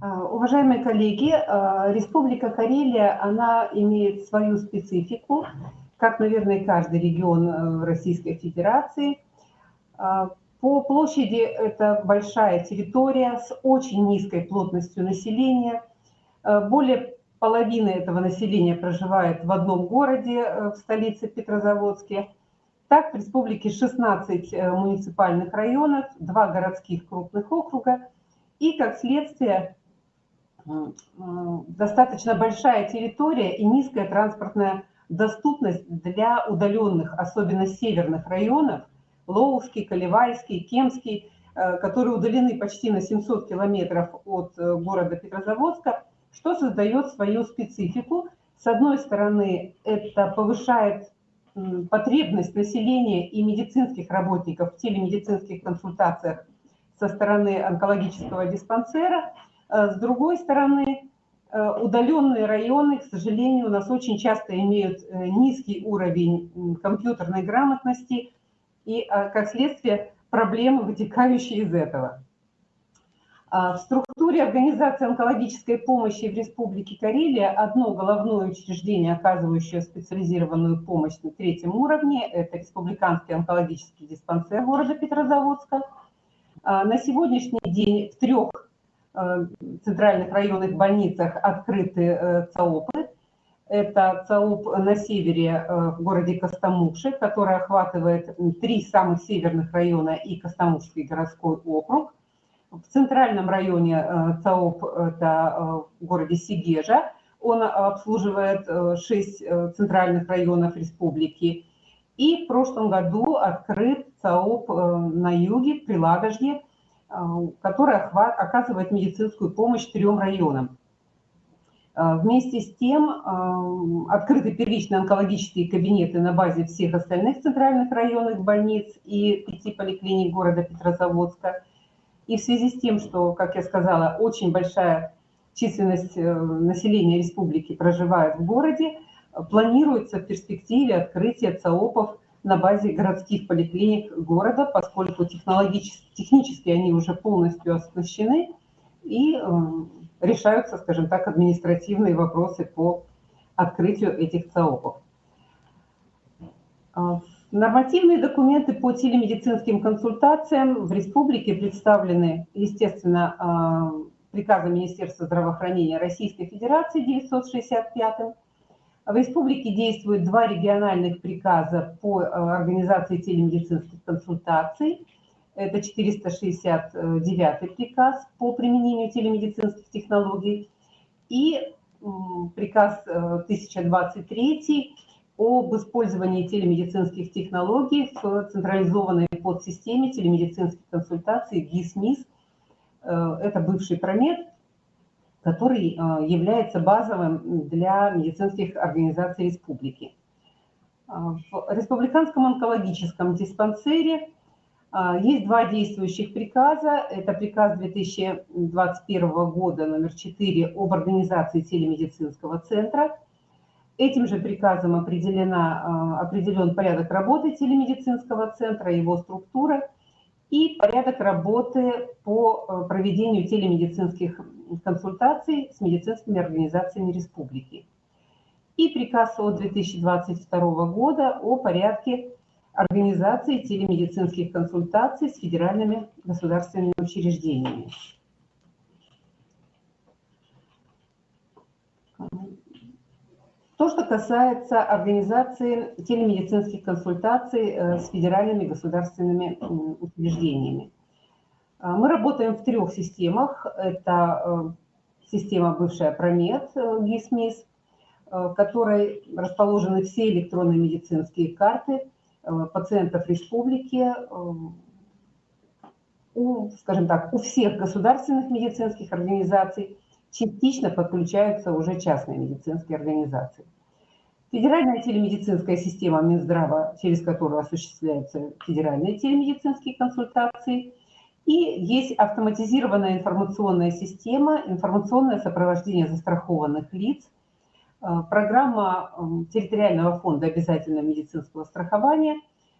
А, уважаемые коллеги, а, Республика Карелия, она имеет свою специфику, как, наверное, каждый регион э, Российской Федерации. А, по площади это большая территория с очень низкой плотностью населения. Более половины этого населения проживает в одном городе, э, в столице Петрозаводске. Так, в республике 16 э, муниципальных районов, два городских крупных округа и, как следствие, достаточно большая территория и низкая транспортная доступность для удаленных, особенно северных районов, Лоуский, Колевайский, Кемский, э, которые удалены почти на 700 километров от э, города Петрозаводска, что создает свою специфику. С одной стороны, это повышает потребность населения и медицинских работников в телемедицинских консультациях со стороны онкологического диспансера – с другой стороны, э, удаленные районы, к сожалению, у нас очень часто имеют э, низкий уровень компьютерной грамотности и, как следствие, проблемы, вытекающие из этого. А в структуре организации онкологической помощи в Республике Карелия одно головное учреждение, оказывающее специализированную помощь на третьем уровне, это Республиканский онкологический диспансер города Петрозаводска. А на сегодняшний день в трех Э, центральных районных больницах открыты э, ЦАОПы. Это ЦАОП на севере э, в городе Костомукши, который охватывает три самых северных района и Костомукшский городской округ. В центральном районе ЦАОП это в городе Сигежа. Он обслуживает шесть центральных районов республики. И в прошлом году открыт ЦАОП на юге, при Ладожье, а, которая оказывает медицинскую помощь трем районам. А, вместе с тем а, открыты первичные онкологические кабинеты на базе всех остальных центральных районных больниц и пяти поликлиник города Петрозаводска. И в связи с тем, что, как я сказала, очень большая численность э, населения республики проживает в городе, планируется в перспективе открытие ЦАОПов на базе городских поликлиник города, поскольку технологически, технически они уже полностью оснащены и э, решаются, скажем так, административные вопросы по открытию этих ЦАОПов. А, нормативные документы по телемедицинским консультациям в республике представлены, естественно, а, приказом Министерства здравоохранения Российской Федерации 965 в республике действуют два региональных приказа по э, организации телемедицинских консультаций. Это 469 приказ по применению телемедицинских технологий и приказ 1023 э, об использовании телемедицинских технологий в централизованной подсистеме телемедицинских консультаций ГИС-МИС. Э, это бывший промет, который э, является базовым для медицинских организаций республики. Э, в Республиканском онкологическом диспансере э, есть два действующих приказа. Это приказ 2021 года номер 4 об организации телемедицинского центра. Этим же приказом определена, определен порядок работы телемедицинского центра, его структура и порядок работы по проведению телемедицинских консультаций с медицинскими организациями республики. И приказ от 2022 года о порядке организации телемедицинских консультаций с федеральными государственными учреждениями. То, что касается организации телемедицинских консультаций э, с федеральными государственными учреждениями. А, мы работаем в трех системах. Это э, система бывшая Промет, э, ГИСМИС, э, в которой расположены все электронные медицинские карты пациентов республики, у, скажем так, у всех государственных медицинских организаций частично подключаются уже частные медицинские организации. Федеральная телемедицинская система Минздрава, через которую осуществляются федеральные телемедицинские консультации – и есть автоматизированная информационная система, информационное сопровождение застрахованных лиц, э, программа эм, территориального фонда обязательного медицинского страхования,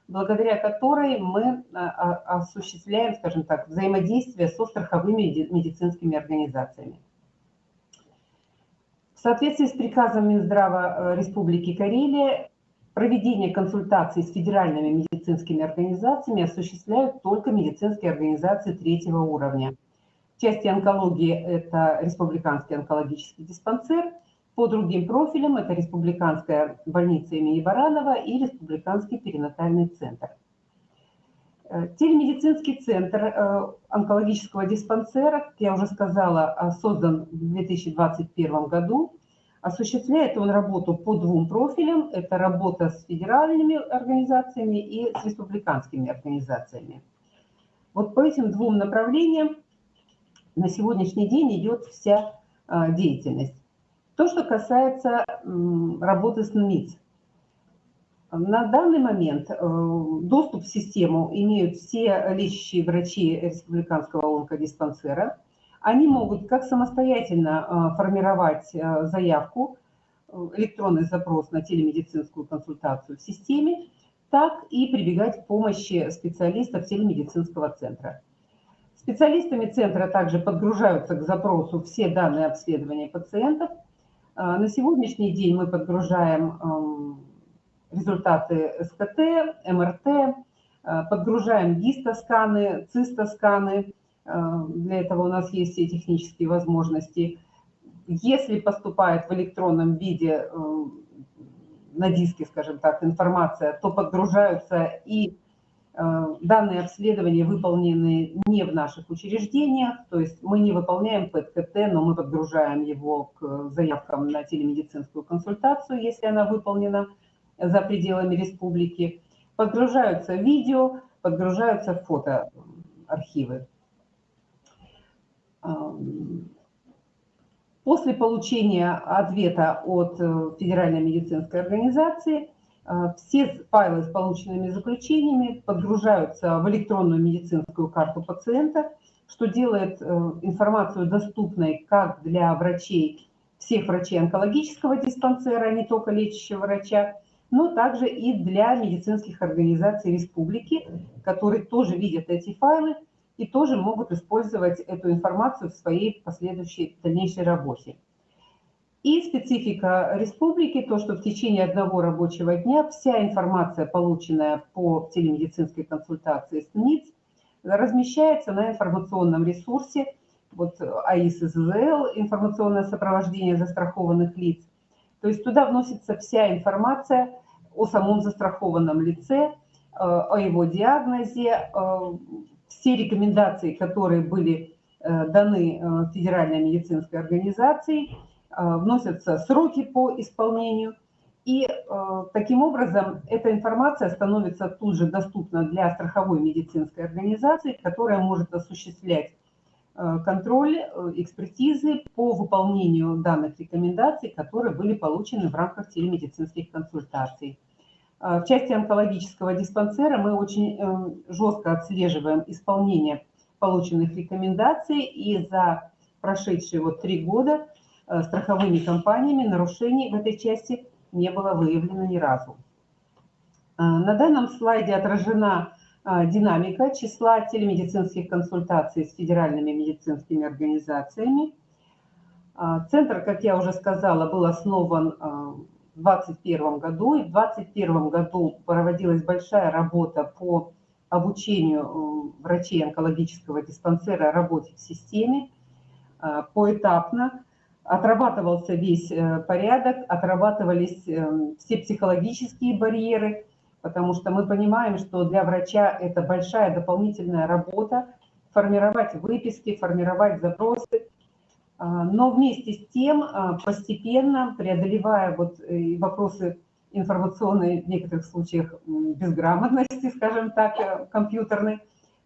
благодаря которой мы э, осуществляем, скажем так, взаимодействие со страховыми медицинскими организациями. В соответствии с приказом Минздрава Республики Карелия проведение консультаций с федеральными медицинскими организациями осуществляют только медицинские организации третьего уровня. В части онкологии это Республиканский онкологический диспансер, по другим профилям это Республиканская больница имени Баранова и Республиканский перинатальный центр. Э, телемедицинский центр э, онкологического диспансера, как я уже сказала, создан в 2021 году. Осуществляет он работу по двум профилям. Это работа с федеральными организациями и с республиканскими организациями. Вот по этим двум направлениям на сегодняшний день идет вся э, деятельность. То, что касается работы с НМИЦ. На данный момент э, доступ в систему имеют все лечащие врачи республиканского онкодиспансера. Они могут как самостоятельно э, формировать э, заявку, электронный запрос на телемедицинскую консультацию в системе, так и прибегать к помощи специалистов телемедицинского центра. Специалистами центра также подгружаются к запросу все данные обследования пациентов. На сегодняшний день мы подгружаем эм, результаты СКТ, МРТ, э, подгружаем гистосканы, цистосканы. Э, для этого у нас есть все технические возможности. Если поступает в электронном виде э, на диске, скажем так, информация, то подгружаются и данные обследования выполнены не в наших учреждениях, то есть мы не выполняем ПЭТ-КТ, но мы подгружаем его к заявкам на телемедицинскую консультацию, если она выполнена за пределами республики, подгружаются видео, подгружаются фотоархивы. После получения ответа от э, Федеральной медицинской организации э, все файлы с полученными заключениями подгружаются в электронную медицинскую карту пациента, что делает э, информацию доступной как для врачей, всех врачей онкологического диспансера, а не только лечащего врача, но также и для медицинских организаций республики, которые тоже видят эти файлы и тоже могут использовать эту информацию в своей последующей дальнейшей работе. И специфика республики, то, что в течение одного рабочего дня вся информация, полученная по телемедицинской консультации с НИЦ, размещается на информационном ресурсе, вот АИС ИЗЛ, информационное сопровождение застрахованных лиц, то есть туда вносится вся информация о самом застрахованном лице, э, о его диагнозе, э, все рекомендации, которые были э, даны Федеральной медицинской организацией, вносятся сроки по исполнению. И таким образом эта информация становится тут же доступна для страховой медицинской организации, которая может осуществлять Э, контроль э, экспертизы по выполнению данных рекомендаций, которые были получены в рамках телемедицинских консультаций. Э, в части онкологического диспансера мы очень жестко отслеживаем исполнение полученных рекомендаций, и за прошедшие вот три года страховыми компаниями нарушений в этой части не было выявлено ни разу. На данном слайде отражена а, динамика числа телемедицинских консультаций с федеральными медицинскими организациями. А, центр, как я уже сказала, был основан а, 2021 году, и в 2021 году проводилась большая работа по обучению врачей онкологического диспансера работе в системе поэтапно. Отрабатывался весь э, порядок, отрабатывались э, все психологические барьеры – потому что мы понимаем, что для врача это большая дополнительная работа, формировать выписки, формировать запросы. А, но вместе с тем, а, постепенно преодолевая вот э, вопросы информационной, в некоторых случаях, безграмотности, скажем так, э, компьютерной,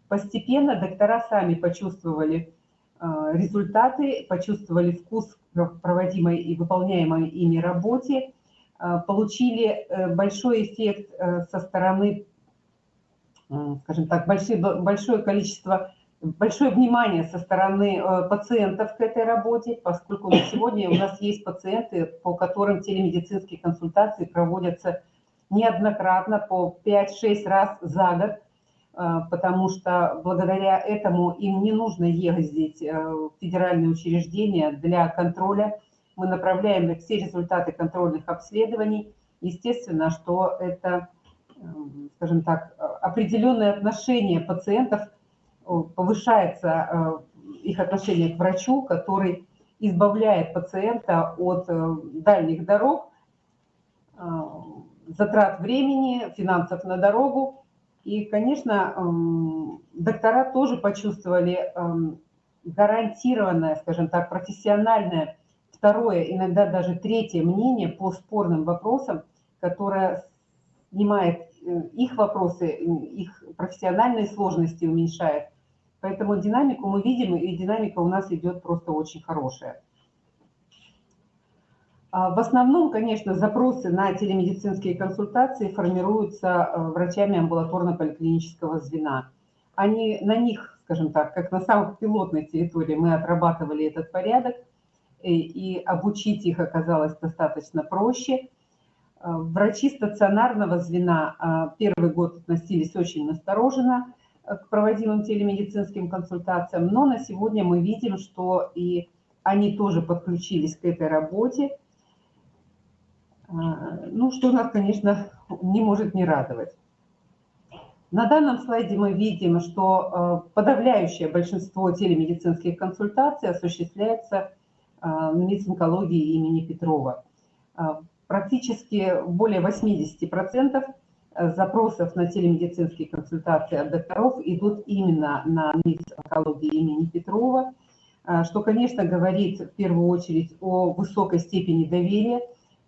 постепенно доктора сами почувствовали а, результаты, почувствовали вкус проводимой и выполняемой ими работе, получили э, большой эффект со стороны, скажем так, большое, большое количество, большое внимание со стороны пациентов к этой работе, поскольку на сегодня у нас есть пациенты, по которым телемедицинские консультации проводятся неоднократно по 5-6 раз за год, потому что благодаря этому им не нужно ездить в федеральные учреждения для контроля мы направляем все результаты контрольных обследований. Естественно, что это, скажем так, определенное отношение пациентов, повышается их отношение к врачу, который избавляет пациента от дальних дорог, затрат времени, финансов на дорогу. И, конечно, эм, доктора тоже почувствовали эм, гарантированное, скажем так, профессиональное второе, иногда даже третье мнение по спорным вопросам, которое снимает э, их вопросы, их профессиональные сложности уменьшает. Поэтому динамику мы видим, и динамика у нас идет просто очень хорошая. А, в основном, конечно, запросы на телемедицинские консультации формируются э, врачами амбулаторно-поликлинического звена. Они, на них, скажем так, как на самой пилотной территории мы отрабатывали этот порядок, и, и обучить их оказалось достаточно проще. А, врачи стационарного звена а, первый год относились очень настороженно э, к проводимым телемедицинским консультациям, но на сегодня мы видим, что и они тоже подключились к этой работе, а, ну, что нас, конечно, не может не радовать. На данном слайде мы видим, что а, подавляющее большинство телемедицинских консультаций осуществляется в медицинкологии имени Петрова. Практически более 80% запросов на телемедицинские консультации от докторов идут именно на медицинкологии имени Петрова, что, конечно, говорит в первую очередь о высокой степени доверия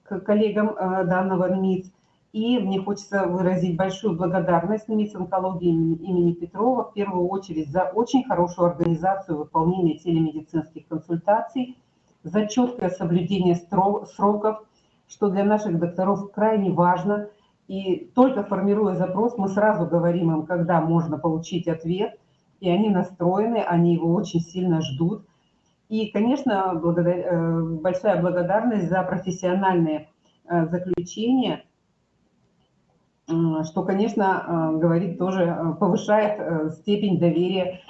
к коллегам э, данного МИД. И мне хочется выразить большую благодарность МИД онкологии имени Петрова, в первую очередь, за очень хорошую организацию выполнения телемедицинских консультаций, за четкое соблюдение сроков, что для наших докторов крайне важно. И только формируя запрос, мы сразу говорим им, когда можно получить ответ, и они настроены, они его очень сильно ждут. И, конечно, благодар... Э, большая благодарность за профессиональные э, заключения, что, конечно, э, говорит тоже, повышает степень доверия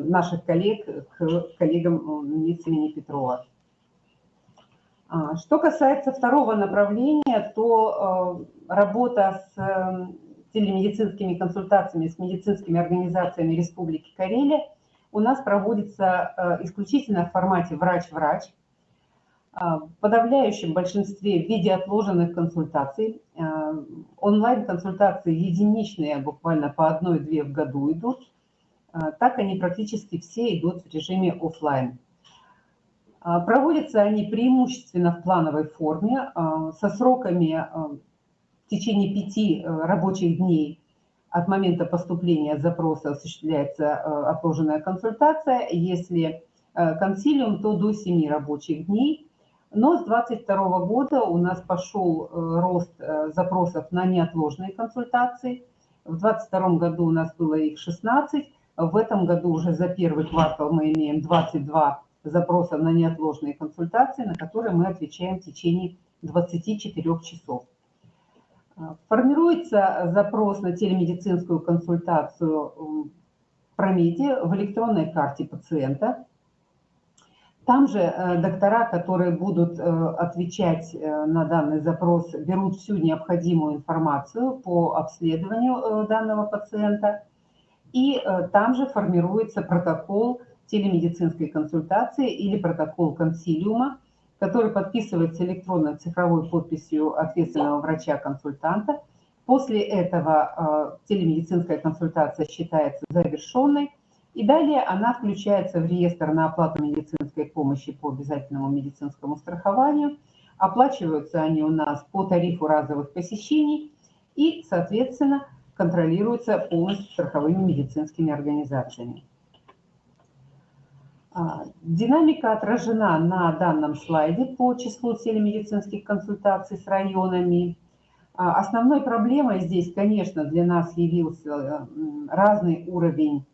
наших коллег к коллегам имени Петрова. А, что касается второго направления, то работа с телемедицинскими консультациями, с медицинскими организациями Республики Карелия – у нас проводится э, исключительно в формате врач-врач, а, в подавляющем большинстве в виде отложенных консультаций. Э, онлайн-консультации единичные, буквально по одной-две в году идут. Э, так они практически все идут в режиме офлайн. Проводятся они преимущественно в плановой форме, со сроками в течение пяти рабочих дней от момента поступления запроса осуществляется э, отложенная консультация. Если э, консилиум, то до 7 рабочих дней. Но с 2022 года у нас пошел э, рост запросов на неотложные консультации. В 2022 году у нас было их 16. В этом году уже за первый квартал мы имеем 22 запроса на неотложные консультации, на которые мы отвечаем в течение 24 часов. Формируется запрос на телемедицинскую консультацию в Промеде в электронной карте пациента. Там же э, доктора, которые будут э, отвечать э, на данный запрос, берут всю необходимую информацию по обследованию данного пациента. И там же формируется протокол телемедицинской консультации или протокол консилиума, который подписывается электронной цифровой подписью ответственного врача-консультанта. После этого э, телемедицинская консультация считается завершенной, и далее она включается в реестр на оплату медицинской помощи по обязательному медицинскому страхованию. Оплачиваются они у нас по тарифу разовых посещений и, соответственно, контролируются полностью страховыми медицинскими организациями. А, динамика отражена на данном слайде по числу телемедицинских консультаций с районами. А, основной проблемой здесь, конечно, для нас явился разный уровень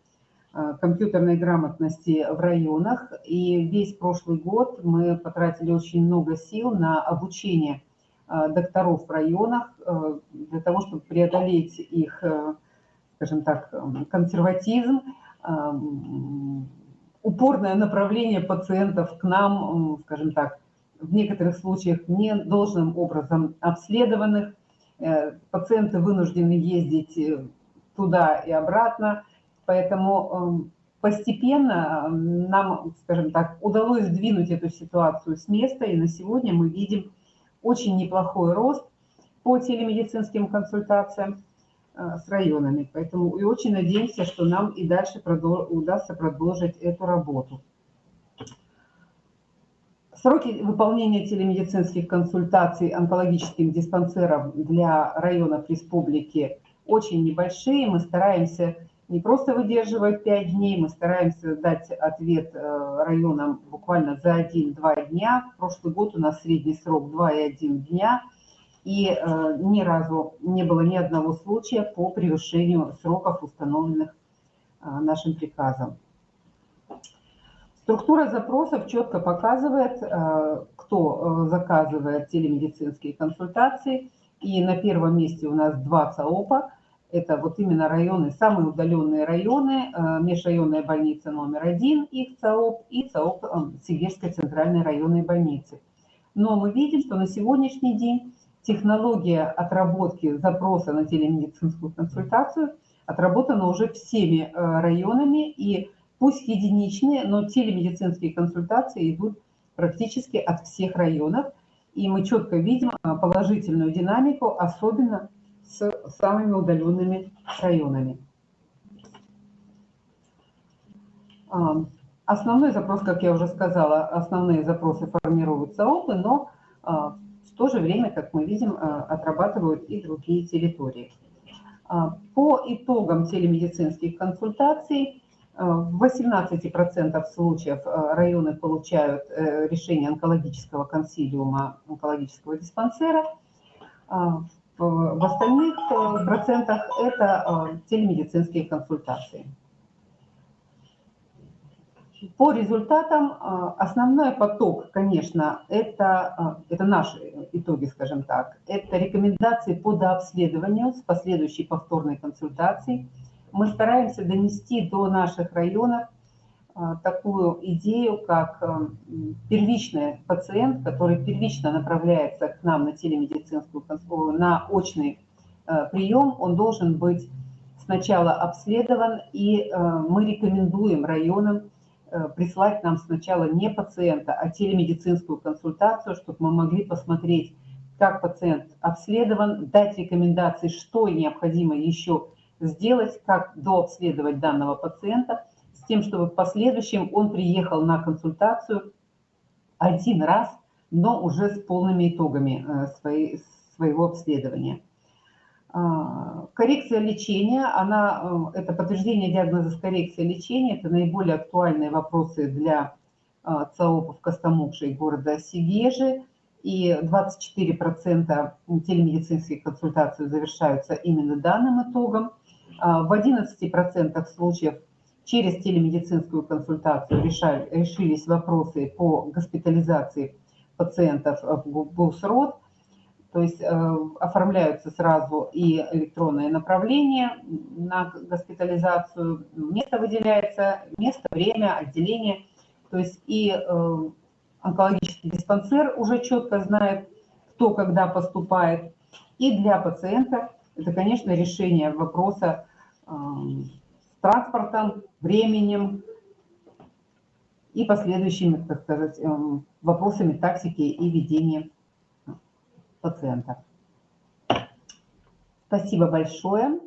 а, компьютерной грамотности в районах. И весь прошлый год мы потратили очень много сил на обучение докторов в районах для того, чтобы преодолеть их, скажем так, консерватизм, упорное направление пациентов к нам, скажем так, в некоторых случаях не должным образом обследованных. Э, пациенты вынуждены ездить э, туда и обратно, поэтому эм, постепенно нам, скажем так, удалось сдвинуть эту ситуацию с места, и на сегодня мы видим очень неплохой рост по телемедицинским консультациям с районами. Поэтому и очень надеемся, что нам и дальше продол удастся продолжить эту работу. Сроки выполнения телемедицинских консультаций онкологическим диспансером для районов республики очень небольшие. Мы стараемся не просто выдерживать 5 дней, мы стараемся дать ответ э, районам буквально за 1-2 дня. Прошлый год у нас средний срок 2,1 дня, и э, ни разу не было ни одного случая по превышению сроков, установленных э, нашим приказом. Структура запросов четко показывает, э, кто э, заказывает телемедицинские консультации. И на первом месте у нас два ЦАОПа. Это вот именно районы, самые удаленные районы, э, межрайонная больница номер один, их ЦАОП, и ЦАОП Сибирской центральной районной больницы. Но мы видим, что на сегодняшний день технология отработки запроса на телемедицинскую консультацию отработана уже всеми районами, и пусть единичные, но телемедицинские консультации идут практически от всех районов. И мы четко видим а, положительную динамику, особенно с самыми удаленными районами. А, основной запрос, как я уже сказала, основные запросы формируются ОПы, но а, в то же время, как мы видим, отрабатывают и другие территории. По итогам телемедицинских консультаций в 18% случаев э, районы получают э, решение онкологического консилиума, онкологического диспансера. А в остальных э, процентах это телемедицинские консультации. По результатам основной поток, конечно, это, это наши итоги, скажем так. Это рекомендации по дообследованию с последующей повторной консультацией мы стараемся донести до наших районов а, такую идею, как а, первичный пациент, который первично направляется к нам на телемедицинскую на очный а, прием, он должен быть сначала обследован, и мы рекомендуем районам прислать нам сначала не пациента, а телемедицинскую консультацию, чтобы мы могли посмотреть, как пациент обследован, дать рекомендации, что необходимо еще сделать, как дообследовать данного пациента, с тем, чтобы в последующем он приехал на консультацию один раз, но уже с полными итогами э, своей, своего обследования. А, коррекция лечения, она, э, это подтверждение диагноза с коррекцией лечения, это наиболее актуальные вопросы для э, ЦАОПов Костомукши и города Сигежи. И 24% телемедицинских консультаций завершаются именно данным итогом. А, в 11% случаев через телемедицинскую консультацию решали, решились вопросы по госпитализации пациентов в ГУСРОД, то есть э, оформляются сразу и электронное направление на госпитализацию, место выделяется, место, время, отделение, то есть и э, онкологический диспансер уже четко знает, кто когда поступает, и для пациента это, конечно, решение вопроса с транспортом, временем и последующими, так сказать, вопросами тактики и ведения пациента. Спасибо большое.